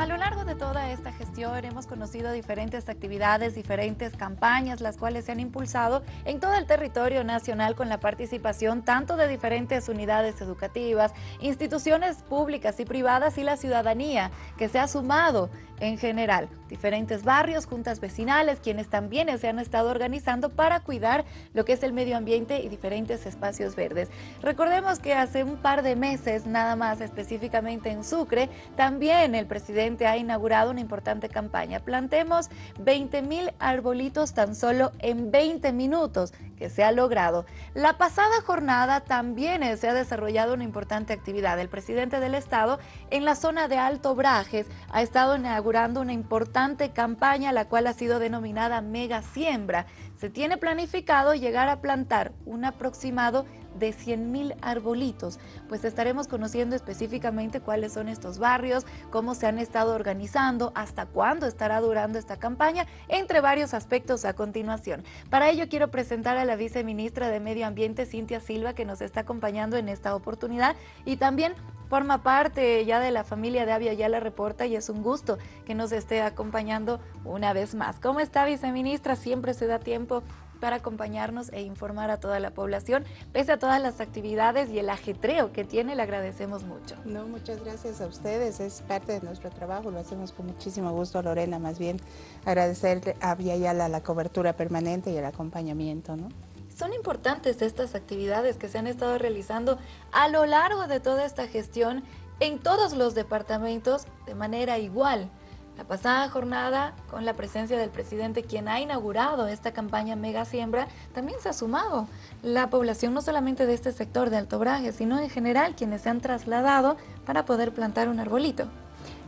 A lo largo de toda esta gestión hemos conocido diferentes actividades, diferentes campañas, las cuales se han impulsado en todo el territorio nacional con la participación tanto de diferentes unidades educativas, instituciones públicas y privadas y la ciudadanía que se ha sumado en general. Diferentes barrios, juntas vecinales, quienes también se han estado organizando para cuidar lo que es el medio ambiente y diferentes espacios verdes. Recordemos que hace un par de meses, nada más específicamente en Sucre, también el presidente ha inaugurado una importante campaña. Plantemos 20 mil arbolitos tan solo en 20 minutos, que se ha logrado. La pasada jornada también se ha desarrollado una importante actividad. El presidente del Estado en la zona de Alto Brajes ha estado inaugurando una importante campaña, la cual ha sido denominada Mega Siembra. Se tiene planificado llegar a plantar un aproximado 100 mil arbolitos, pues estaremos conociendo específicamente cuáles son estos barrios, cómo se han estado organizando, hasta cuándo estará durando esta campaña, entre varios aspectos a continuación. Para ello quiero presentar a la viceministra de Medio Ambiente, Cintia Silva, que nos está acompañando en esta oportunidad, y también forma parte ya de la familia de Avia la Reporta y es un gusto que nos esté acompañando una vez más. ¿Cómo está, viceministra? Siempre se da tiempo para acompañarnos e informar a toda la población. Pese a todas las actividades y el ajetreo que tiene, le agradecemos mucho. No, muchas gracias a ustedes, es parte de nuestro trabajo, lo hacemos con muchísimo gusto, Lorena, más bien agradecerle a Yala la cobertura permanente y el acompañamiento, ¿no? Son importantes estas actividades que se han estado realizando a lo largo de toda esta gestión en todos los departamentos de manera igual. La pasada jornada, con la presencia del presidente, quien ha inaugurado esta campaña Mega Siembra, también se ha sumado la población no solamente de este sector de Alto Braje, sino en general quienes se han trasladado para poder plantar un arbolito.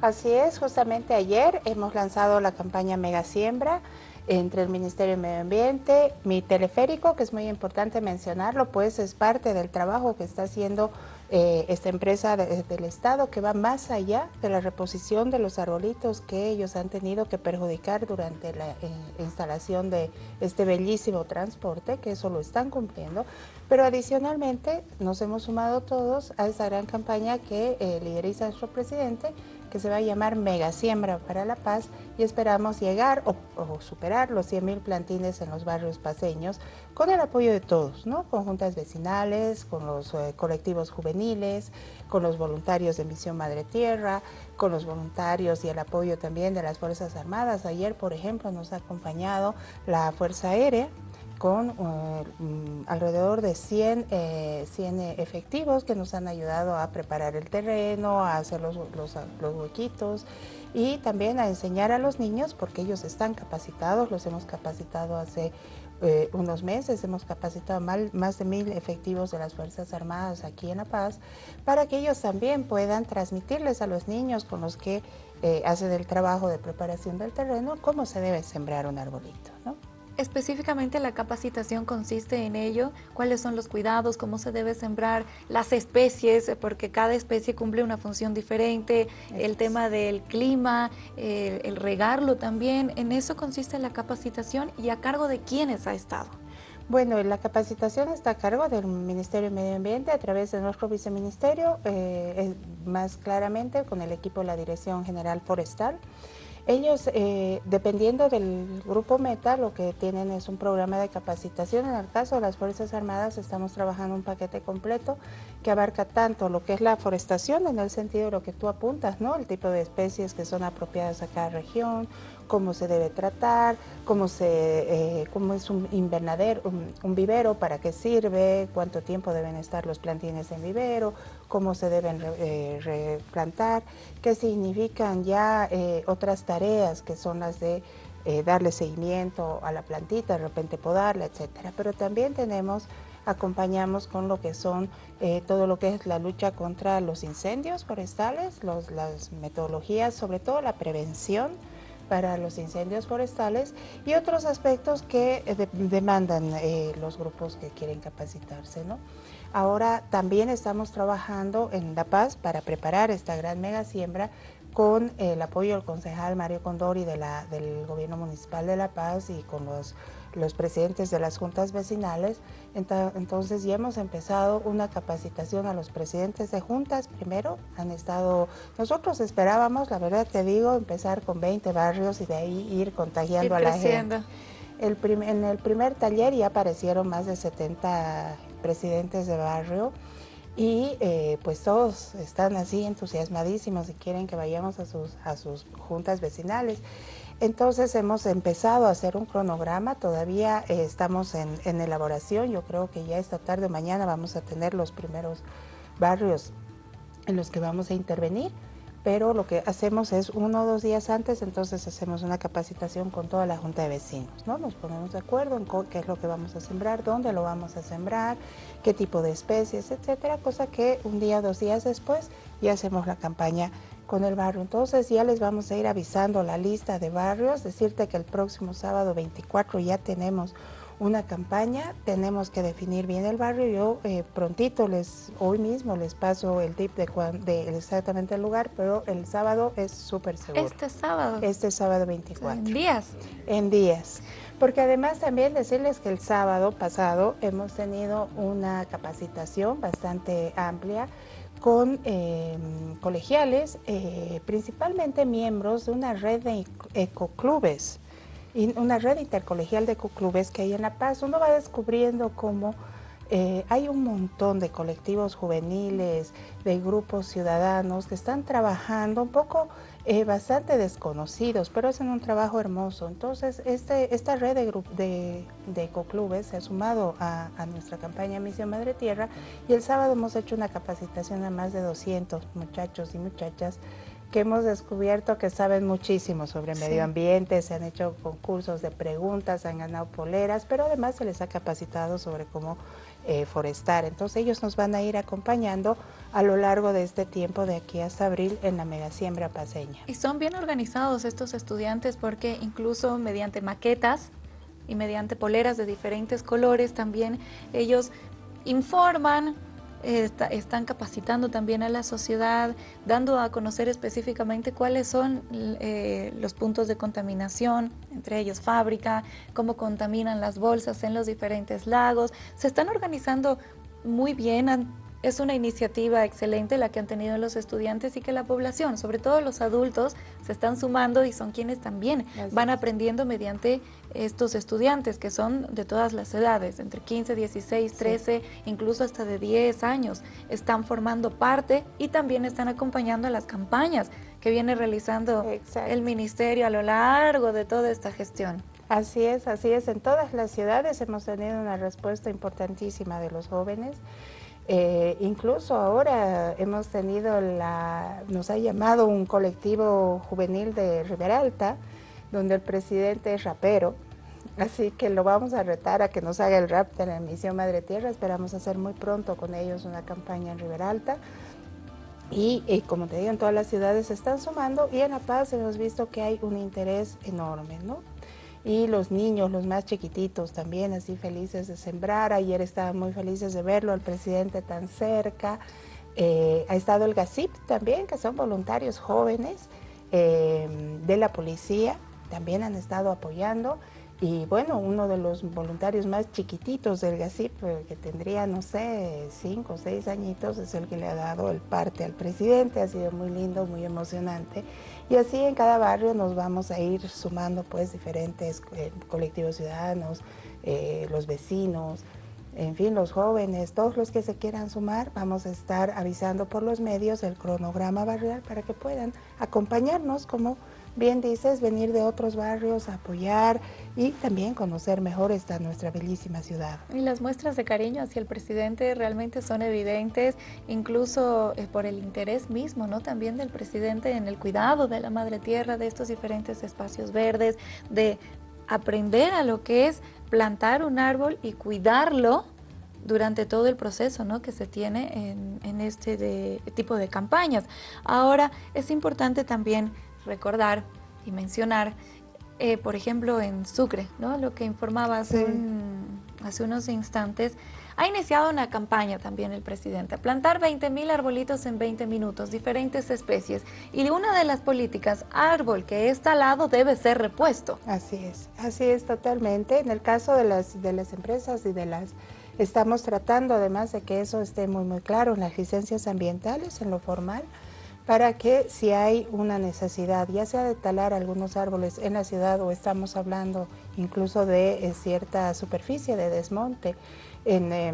Así es, justamente ayer hemos lanzado la campaña Mega Siembra, entre el Ministerio de Medio Ambiente, mi teleférico, que es muy importante mencionarlo, pues es parte del trabajo que está haciendo eh, esta empresa del Estado, que va más allá de la reposición de los arbolitos que ellos han tenido que perjudicar durante la eh, instalación de este bellísimo transporte, que eso lo están cumpliendo, pero adicionalmente nos hemos sumado todos a esa gran campaña que eh, lideriza nuestro presidente, que se va a llamar Mega Siembra para la Paz y esperamos llegar o, superar los 100 mil plantines en los barrios paseños con el apoyo de todos, ¿no? con juntas vecinales, con los eh, colectivos juveniles, con los voluntarios de Misión Madre Tierra, con los voluntarios y el apoyo también de las Fuerzas Armadas. Ayer, por ejemplo, nos ha acompañado la Fuerza Aérea, con eh, mm, alrededor de 100, eh, efectivos que nos han ayudado a preparar el terreno, a hacer los, los, huequitos y también a enseñar a los niños porque ellos están capacitados, los hemos capacitado hace eh, unos meses, hemos capacitado más de mil efectivos de las Fuerzas Armadas aquí en La Paz para que ellos también puedan transmitirles a los niños con los que hacen el trabajo de preparación del terreno cómo se debe sembrar un arbolito. ¿no? Específicamente la capacitación consiste en ello, cuáles son los cuidados, cómo se debe sembrar, las especies, porque cada especie cumple una función diferente, el tema del clima, el, regarlo también, en eso consiste la capacitación y a cargo de quiénes ha estado. Bueno, la capacitación está a cargo del Ministerio de Medio Ambiente a través de nuestro viceministerio, eh, más claramente con el equipo de la Dirección General Forestal. Ellos, eh, dependiendo del grupo Meta, lo que tienen es un programa de capacitación. En el caso de las Fuerzas Armadas estamos trabajando un paquete completo que abarca tanto lo que es la forestación, en el sentido de lo que tú apuntas, ¿no? El tipo de especies que son apropiadas a cada región, cómo se debe tratar, cómo, se, eh, cómo es un invernadero, un, vivero, para qué sirve, cuánto tiempo deben estar los plantines en vivero, cómo se deben eh, replantar, qué significan ya eh, otras tareas que son las de darle seguimiento a la plantita, de repente podarla, etcétera. Pero también tenemos acompañamos con lo que son todo lo que es la lucha contra los incendios forestales, las metodologías, sobre todo la prevención, para los incendios forestales y otros aspectos que eh, demandan eh, los grupos que quieren capacitarse. ¿no? Ahora también estamos trabajando en La Paz para preparar esta gran mega siembra con el apoyo del concejal Mario Condori de la, del gobierno municipal de La Paz y con los los presidentes de las juntas vecinales. Entonces ya hemos empezado una capacitación a los presidentes de juntas. Primero han estado, nosotros esperábamos, la verdad te digo, empezar con 20 barrios y de ahí ir contagiando a la gente. El en el primer taller ya aparecieron más de 70 presidentes de barrio y eh, pues todos están así entusiasmadísimos y quieren que vayamos a sus, a sus juntas vecinales. Entonces hemos empezado a hacer un cronograma, todavía eh, estamos en, en, elaboración, yo creo que ya esta tarde o mañana vamos a tener los primeros barrios en los que vamos a intervenir pero lo que hacemos es uno o dos días antes, entonces hacemos una capacitación con toda la Junta de Vecinos, ¿no? Nos ponemos de acuerdo en qué es lo que vamos a sembrar, dónde lo vamos a sembrar, qué tipo de especies, etcétera, cosa que un día o dos días después ya hacemos la campaña con el barrio. Entonces ya les vamos a ir avisando la lista de barrios, decirte que el próximo sábado 24 ya tenemos una campaña, tenemos que definir bien el barrio. Yo eh, prontito, les, hoy mismo les paso el tip de, de exactamente el lugar, pero el sábado es súper seguro. Este sábado. Este sábado 24. En días. En días. Porque además también decirles que el sábado pasado hemos tenido una capacitación bastante amplia con em, colegiales, eh, principalmente miembros de una red de ecoclubes una red intercolegial de clubes que hay en La Paz, uno va descubriendo cómo eh, hay un montón de colectivos juveniles, de grupos ciudadanos que están trabajando un poco eh, bastante desconocidos, pero hacen un trabajo hermoso. Entonces, este, esta red de, de, de ecoclubes se ha sumado a, a, nuestra campaña Misión Madre Tierra y el sábado hemos hecho una capacitación a más de 200 muchachos y muchachas que hemos descubierto que saben muchísimo sobre medio ambiente, se han hecho concursos de preguntas, han ganado poleras, pero además se les ha capacitado sobre cómo eh, forestar. Entonces ellos nos van a ir acompañando a lo largo de este tiempo de aquí hasta abril en la megasiembra paseña. Y son bien organizados estos estudiantes porque incluso mediante maquetas y mediante poleras de diferentes colores también ellos informan están capacitando también a la sociedad, dando a conocer específicamente cuáles son eh, los puntos de contaminación, entre ellos fábrica, cómo contaminan las bolsas en los diferentes lagos. Se están organizando muy bien, es una iniciativa excelente la que han tenido los estudiantes y que la población, sobre todo los adultos, se están sumando y son quienes también van aprendiendo mediante estos estudiantes que son de todas las edades, entre 15, 16, 13, incluso hasta de 10 años, están formando parte y también están acompañando a las campañas que viene realizando el ministerio a lo largo de toda esta gestión. Así es, así es. En todas las ciudades hemos tenido una respuesta importantísima de los jóvenes. Eh, incluso ahora hemos tenido la, nos ha llamado un colectivo juvenil de Rivera Alta, donde el presidente es rapero, así que lo vamos a retar a que nos haga el rap de la emisión Madre Tierra, esperamos hacer muy pronto con ellos una campaña en Rivera Alta. Y, y, como te digo, en todas las ciudades se están sumando y en La Paz hemos visto que hay un interés enorme, ¿no? Y los niños, los más chiquititos también así felices de sembrar. Ayer estaban muy felices de verlo, al presidente tan cerca. Eh, ha estado el GACIP también, que son voluntarios jóvenes eh, de la policía, también han estado apoyando. Y bueno, uno de los voluntarios más chiquititos del GACIP, eh, que tendría, no sé, cinco o seis añitos, es el que le ha dado el parte al presidente. Ha sido muy lindo, muy emocionante. Y así en cada barrio nos vamos a ir sumando pues diferentes eh, colectivos ciudadanos, eh, los vecinos, en fin, los jóvenes, todos los que se quieran sumar, vamos a estar avisando por los medios el cronograma barrial para que puedan acompañarnos como bien dices, venir de otros barrios a apoyar y también conocer mejor esta nuestra bellísima ciudad. Y las muestras de cariño hacia el presidente realmente son evidentes, incluso eh, por el interés mismo, ¿no? También del presidente en el cuidado de la madre tierra, de estos diferentes espacios verdes, de aprender a lo que es plantar un árbol y cuidarlo durante todo el proceso ¿no? que se tiene en, en este tipo de campañas. Ahora, es importante también recordar y mencionar, eh, por ejemplo, en Sucre, ¿no? lo que informaba hace, hace unos instantes, Ha iniciado una campaña también el presidente, plantar 20 mil arbolitos en 20 minutos, diferentes especies. Y una de las políticas, árbol que es talado debe ser repuesto. Así es, así es totalmente. En el caso de las, de las empresas y de las... Estamos tratando además de que eso esté muy muy claro en las licencias ambientales, en lo formal, para que si hay una necesidad, ya sea de talar algunos árboles en la ciudad o estamos hablando incluso de eh, cierta superficie de desmonte eh,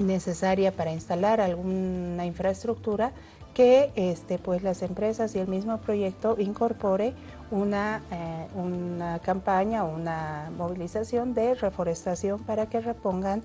necesaria para instalar alguna infraestructura, que este, pues las empresas y el mismo proyecto incorpore una, eh, una campaña, una movilización de reforestación para que repongan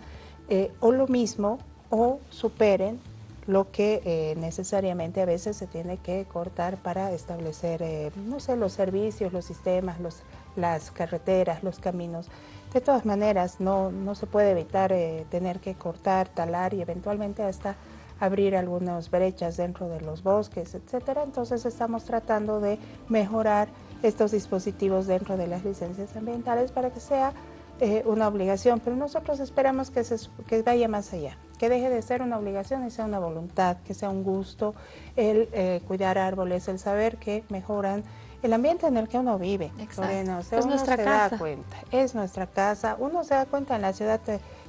o lo mismo o superen lo que eh, necesariamente a veces se tiene que cortar para establecer, eh, no sé, los servicios, los sistemas, los, las carreteras, los caminos. De todas maneras, no, no se puede evitar eh, tener que cortar, talar y eventualmente hasta abrir algunas brechas dentro de los bosques, etcétera. Entonces estamos tratando de mejorar estos dispositivos dentro de las licencias ambientales para que sea una obligación, pero nosotros esperamos que, se, que vaya más allá que deje de ser una obligación y sea una voluntad, que sea un gusto el eh, cuidar árboles, el saber que mejoran el ambiente en el que uno vive. Bueno, es uno nuestra se casa. da cuenta, es nuestra casa, uno se da cuenta en la ciudad,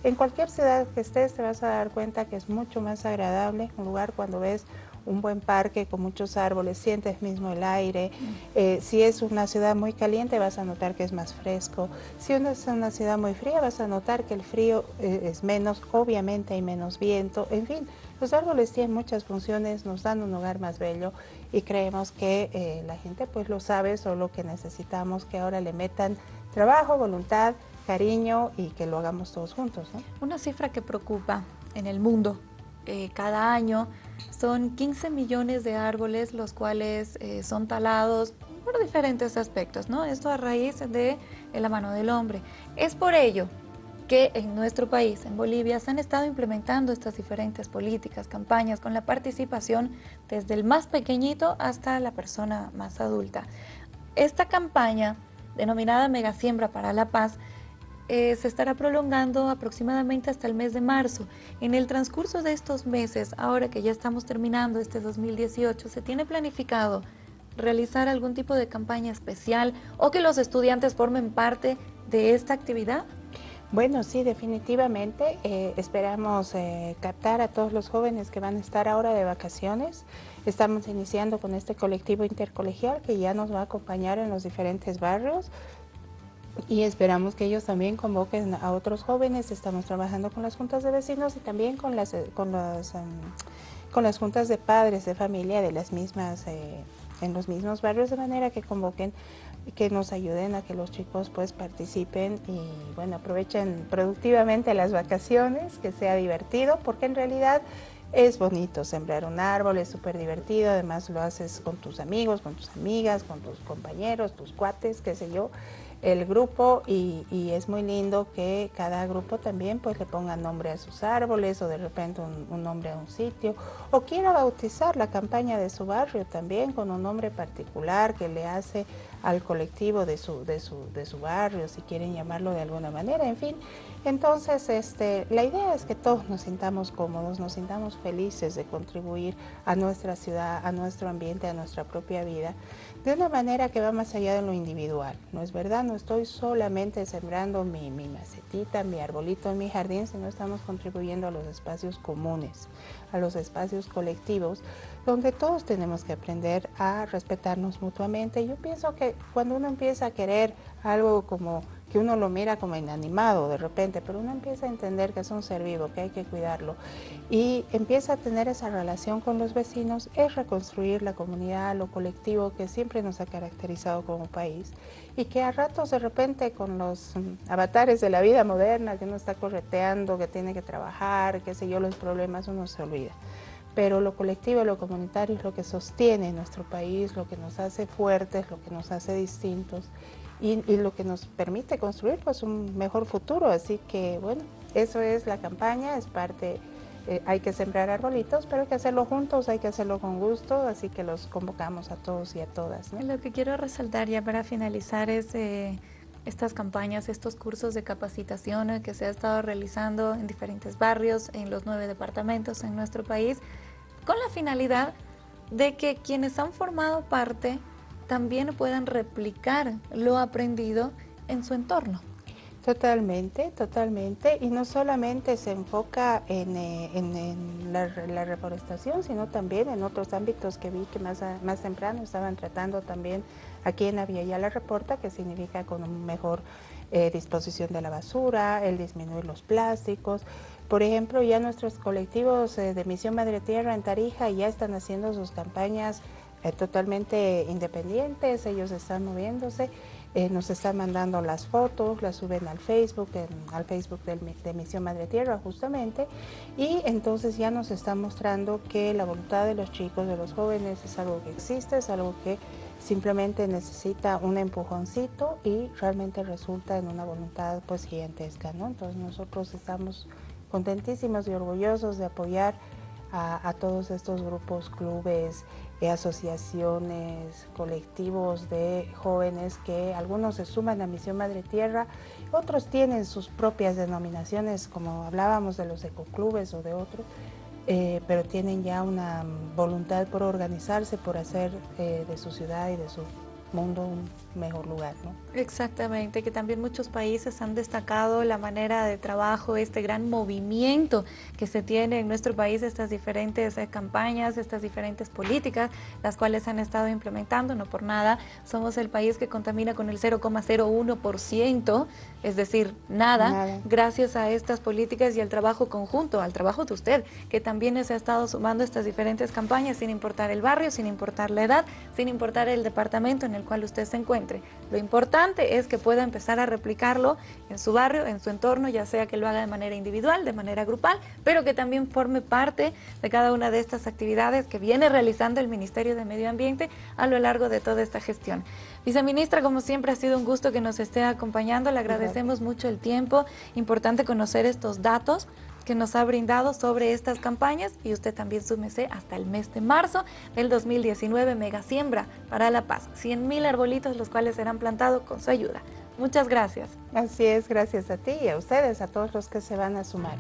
en cualquier ciudad que estés te vas a dar cuenta que es mucho más agradable un lugar cuando ves un buen parque con muchos árboles, sientes mismo el aire. Eh, si es una ciudad muy caliente vas a notar que es más fresco. Si es una ciudad muy fría vas a notar que el frío eh, es menos, obviamente hay menos viento. En fin, los árboles tienen muchas funciones, nos dan un lugar más bello y creemos que eh, la gente pues lo sabe, solo que necesitamos que ahora le metan trabajo, voluntad, cariño y que lo hagamos todos juntos. Una cifra que preocupa en el mundo cada año son 15 millones de árboles los cuales eh, son talados por diferentes aspectos, ¿no? Esto a raíz de la mano del hombre. Es por ello que en nuestro país, en Bolivia, se han estado implementando estas diferentes políticas, campañas, con la participación desde el más pequeñito hasta la persona más adulta. Esta campaña, denominada Mega Siembra para la Paz, eh, se estará prolongando aproximadamente hasta el mes de marzo. En el transcurso de estos meses, ahora que ya estamos terminando este 2018, ¿se tiene planificado realizar algún tipo de campaña especial o que los estudiantes formen parte de esta actividad? Bueno, sí, definitivamente. Eh, esperamos eh, captar a todos los jóvenes que van a estar ahora de vacaciones. Estamos iniciando con este colectivo intercolegial que ya nos va a acompañar en los diferentes barrios y esperamos que ellos también convoquen a otros jóvenes. Estamos trabajando con las juntas de vecinos y también con las, eh, con las, em, con las juntas de padres de familia de las mismas, eh, en los mismos barrios, de manera que convoquen, que nos ayuden a que los chicos pues participen y bueno, aprovechen productivamente las vacaciones, que sea divertido, porque en realidad es bonito sembrar un árbol, es súper divertido, además lo haces con tus amigos, con tus amigas, con tus compañeros, tus cuates, qué sé yo el grupo y, es muy lindo que cada grupo también pues le ponga nombre a sus árboles o de repente un, nombre a un sitio. O quiera bautizar la campaña de su barrio también con un nombre particular que le hace al colectivo de su, de su, de su barrio, si quieren llamarlo de alguna manera, en fin. Entonces, este, la idea es que todos nos sintamos cómodos, nos sintamos felices de contribuir a nuestra ciudad, a nuestro ambiente, a nuestra propia vida de una manera que va más allá de lo individual. No es verdad, no estoy solamente sembrando mi, macetita, mi arbolito en mi jardín, sino estamos contribuyendo a los espacios comunes, a los espacios colectivos, donde todos tenemos que aprender a respetarnos mutuamente. Yo pienso que cuando uno empieza a querer algo como que uno lo mira como inanimado de repente, pero uno empieza a entender que es un ser vivo, que hay que cuidarlo y empieza a tener esa relación con los vecinos, es reconstruir la comunidad, lo colectivo que siempre nos ha caracterizado como país y que a ratos de repente con los mm, avatares de la vida moderna que uno está correteando, que tiene que trabajar, qué sé yo, los problemas uno se olvida pero lo colectivo, lo comunitario es lo que sostiene nuestro país, lo que nos hace fuertes, lo que nos hace distintos y, lo que nos permite construir pues un mejor futuro. Así que bueno, eso es la campaña, es parte, eh, hay que sembrar arbolitos, pero hay que hacerlo juntos, hay que hacerlo con gusto, así que los convocamos a todos y a todas. Lo que quiero resaltar ya para finalizar es... Eh, estas campañas, estos cursos de capacitación que se ha estado realizando en diferentes barrios, en los nueve departamentos en nuestro país, con la finalidad de que quienes han formado parte también puedan replicar lo aprendido en su entorno. Totalmente, totalmente. Y no solamente se enfoca en, eh, la, reforestación, sino también en otros ámbitos que vi que más, más temprano estaban tratando también aquí en ya la reporta, que significa con una mejor eh, disposición de la basura, el disminuir los plásticos. Por ejemplo, ya nuestros colectivos eh, de Misión Madre Tierra en Tarija ya están haciendo sus campañas totalmente independientes, ellos están moviéndose eh, nos están mandando las fotos, las suben al Facebook, al Facebook de Misión Madre Tierra justamente, y entonces ya nos está mostrando que la voluntad de los chicos, de los jóvenes, es algo que existe, es algo que simplemente necesita un empujoncito y realmente resulta en una voluntad pues gigantesca, ¿no? Entonces nosotros estamos contentísimos y orgullosos de apoyar a, todos estos grupos, clubes, eh, asociaciones, colectivos de jóvenes que algunos se suman a Misión Madre Tierra, otros tienen sus propias denominaciones, como hablábamos de los ecoclubes o de otros, eh, pero tienen ya una voluntad por organizarse, por hacer eh, de su ciudad y de su mundo un mejor lugar. ¿no? Exactamente, que también muchos países han destacado la manera de trabajo, este gran movimiento que se tiene en nuestro país, estas diferentes eh, campañas, estas diferentes políticas, las cuales han estado implementando, no por nada, somos el país que contamina con el 0,01%, es decir, nada, nada, gracias a estas políticas y al trabajo conjunto, al trabajo de usted, que también se ha estado sumando estas diferentes campañas sin importar el barrio, sin importar la edad, sin importar el departamento en el cual usted se encuentre. Lo importante es que pueda empezar a replicarlo en su barrio, en su entorno, ya sea que lo haga de manera individual, de manera grupal, pero que también forme parte de cada una de estas actividades que viene realizando el Ministerio de Medio Ambiente a lo largo de toda esta gestión. Viceministra, como siempre ha sido un gusto que nos esté acompañando, le agradecemos mucho el tiempo, importante conocer estos datos que nos ha brindado sobre estas campañas y usted también súmese hasta el mes de marzo del 2019 Mega Siembra para la Paz. 100 mil arbolitos los cuales serán plantados con su ayuda. Muchas gracias. Así es, gracias a ti y a ustedes, a todos los que se van a sumar.